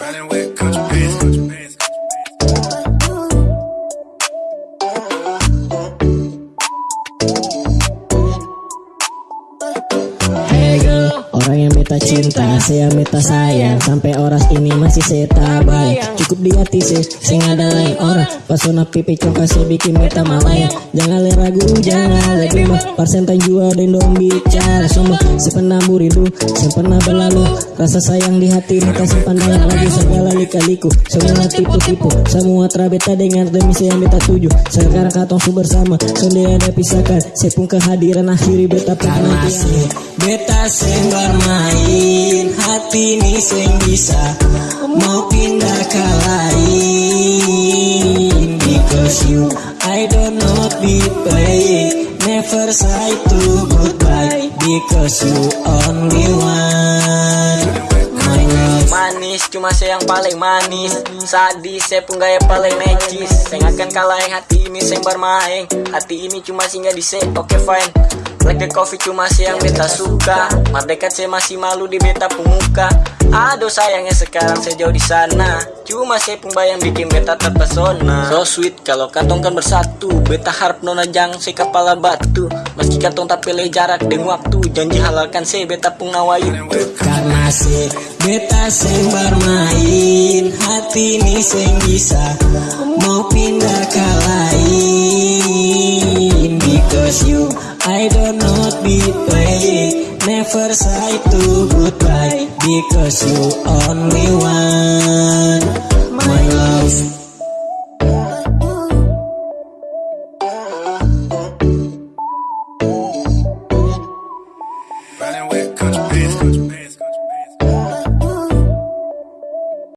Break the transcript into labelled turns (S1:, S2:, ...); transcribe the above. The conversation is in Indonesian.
S1: Riding with country beats. Beta cinta Saya beta sayang. Sampai oras ini masih saya tabay Cukup di hati saya Sing ada lain orang. Pasona pipi coka saya bikin beta malaya Jangan le ragu jangan le bima Parsentan jua dan dong bicara Semua saya pernah muridu Saya pernah berlalu. Rasa sayang di hati beta simpan dalam lagu. Segala lika-liku Semua tipu-tipu. Semua trabeta dengan demi saya beta tuju. Sekarang katong su bersama Sonde ada pisahkan. Saya pun kehadiran akhiri beta penantian Beta seng bermain Hati ini seng bisa Mau pindah ke lain. Because you I don't know be playing Never say to goodbye. Because you only one. My love.
S2: Manis cuma saya yang paling manis. Sadis saya pun gaya paling necis Saya akan kalah yang hati ini saya bermain. Hati ini cuma singgah di oke fine Like the coffee cuma saya yang beta suka. Mardekat saya masih malu di beta pemuka Aduh sayangnya sekarang saya jauh di sana. Cuma saya pun bayang bikin beta terpesona. So sweet kalau katong kan bersatu. Beta harap nona jangan saya kepala batu. Meski katong tak pilih jarak dengan waktu. Janji halalkan saya beta pun nawa itu
S1: Karena se beta seng bermain. Hati ini seng bisa Mau pindah ke lain. Because you I don't not be playing Never say to goodbye Because you only